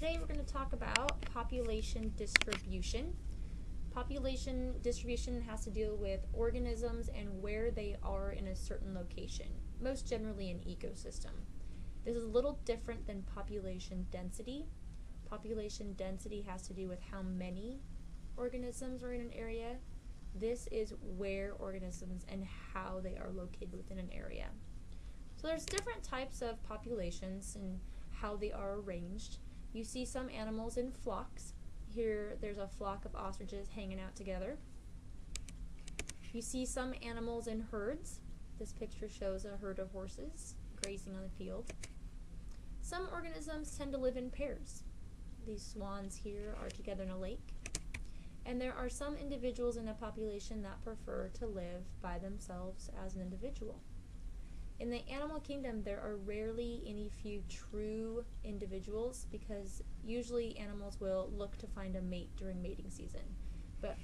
today we're going to talk about population distribution. Population distribution has to deal with organisms and where they are in a certain location, most generally an ecosystem. This is a little different than population density. Population density has to do with how many organisms are in an area. This is where organisms and how they are located within an area. So there's different types of populations and how they are arranged. You see some animals in flocks. Here there's a flock of ostriches hanging out together. You see some animals in herds. This picture shows a herd of horses grazing on the field. Some organisms tend to live in pairs. These swans here are together in a lake. And there are some individuals in a population that prefer to live by themselves as an individual. In the animal kingdom, there are rarely any few true individuals because usually animals will look to find a mate during mating season. But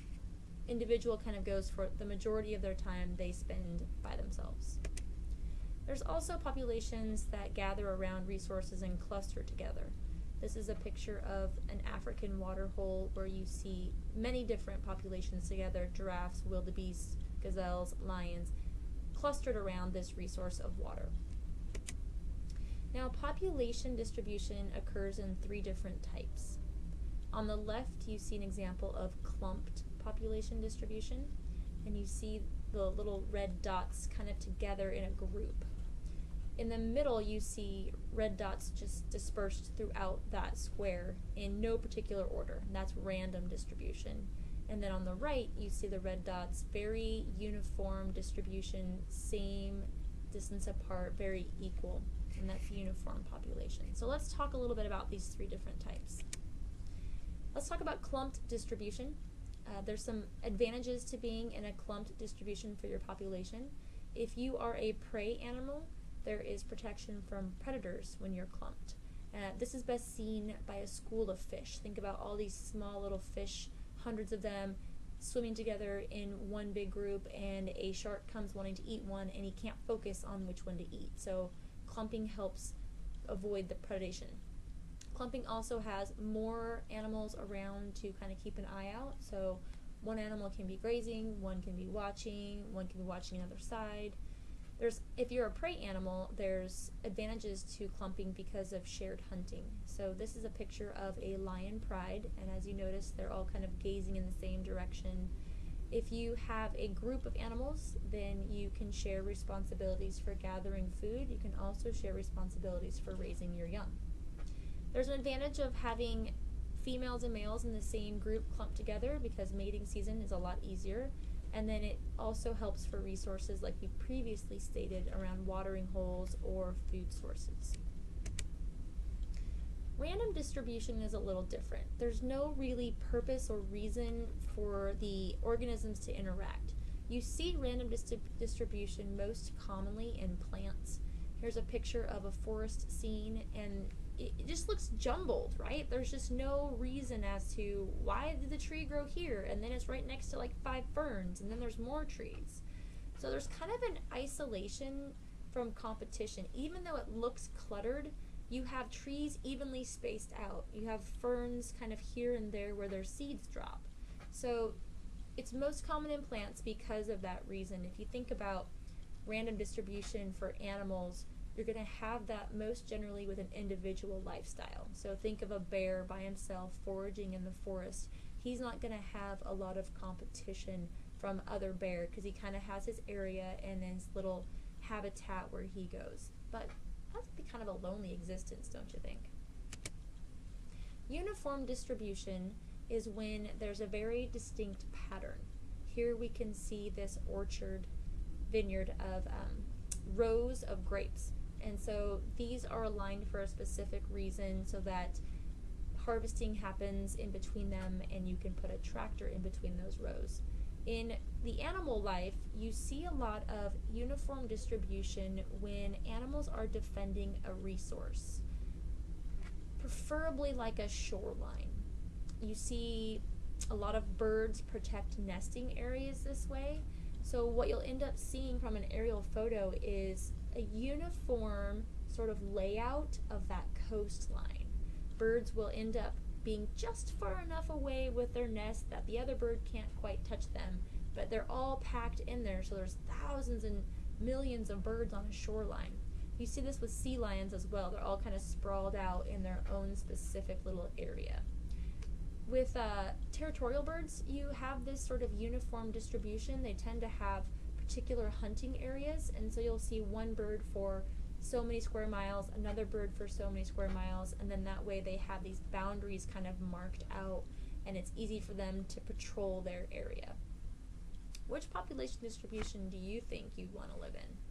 individual kind of goes for the majority of their time they spend by themselves. There's also populations that gather around resources and cluster together. This is a picture of an African waterhole where you see many different populations together giraffes, wildebeests, gazelles, lions, clustered around this resource of water. Now, population distribution occurs in three different types. On the left, you see an example of clumped population distribution, and you see the little red dots kind of together in a group. In the middle, you see red dots just dispersed throughout that square in no particular order, and that's random distribution. And then on the right, you see the red dots, very uniform distribution, same distance apart, very equal, and that's uniform population. So let's talk a little bit about these three different types. Let's talk about clumped distribution. Uh, there's some advantages to being in a clumped distribution for your population. If you are a prey animal, there is protection from predators when you're clumped. Uh, this is best seen by a school of fish. Think about all these small little fish hundreds of them swimming together in one big group and a shark comes wanting to eat one and he can't focus on which one to eat. So clumping helps avoid the predation. Clumping also has more animals around to kind of keep an eye out. So one animal can be grazing, one can be watching, one can be watching another side there's if you're a prey animal, there's advantages to clumping because of shared hunting. So this is a picture of a lion pride, and as you notice, they're all kind of gazing in the same direction. If you have a group of animals, then you can share responsibilities for gathering food. You can also share responsibilities for raising your young. There's an advantage of having females and males in the same group clumped together because mating season is a lot easier. And then it also helps for resources like we previously stated around watering holes or food sources. Random distribution is a little different. There's no really purpose or reason for the organisms to interact. You see random distribution most commonly in plants. Here's a picture of a forest scene and it, just looks jumbled, right? There's just no reason as to why did the tree grow here and then it's right next to like five ferns and then there's more trees. So there's kind of an isolation from competition. Even though it looks cluttered, you have trees evenly spaced out. You have ferns kind of here and there where their seeds drop. So it's most common in plants because of that reason. If you think about random distribution for animals, you're going to have that most generally with an individual lifestyle. So think of a bear by himself foraging in the forest. He's not going to have a lot of competition from other bear because he kind of has his area and his little habitat where he goes. But that's be kind of a lonely existence, don't you think? Uniform distribution is when there's a very distinct pattern. Here we can see this orchard vineyard of um, rows of grapes. And so these are aligned for a specific reason so that harvesting happens in between them and you can put a tractor in between those rows. In the animal life, you see a lot of uniform distribution when animals are defending a resource, preferably like a shoreline. You see a lot of birds protect nesting areas this way. So what you'll end up seeing from an aerial photo is a uniform sort of layout of that coastline. birds will end up being just far enough away with their nest that the other bird can't quite touch them, but they're all packed in there, so there's thousands and millions of birds on a shoreline. You see this with sea lions as well. They're all kind of sprawled out in their own specific little area. With uh, territorial birds, you have this sort of uniform distribution. They tend to have particular hunting areas, and so you'll see one bird for so many square miles, another bird for so many square miles, and then that way they have these boundaries kind of marked out, and it's easy for them to patrol their area. Which population distribution do you think you'd want to live in?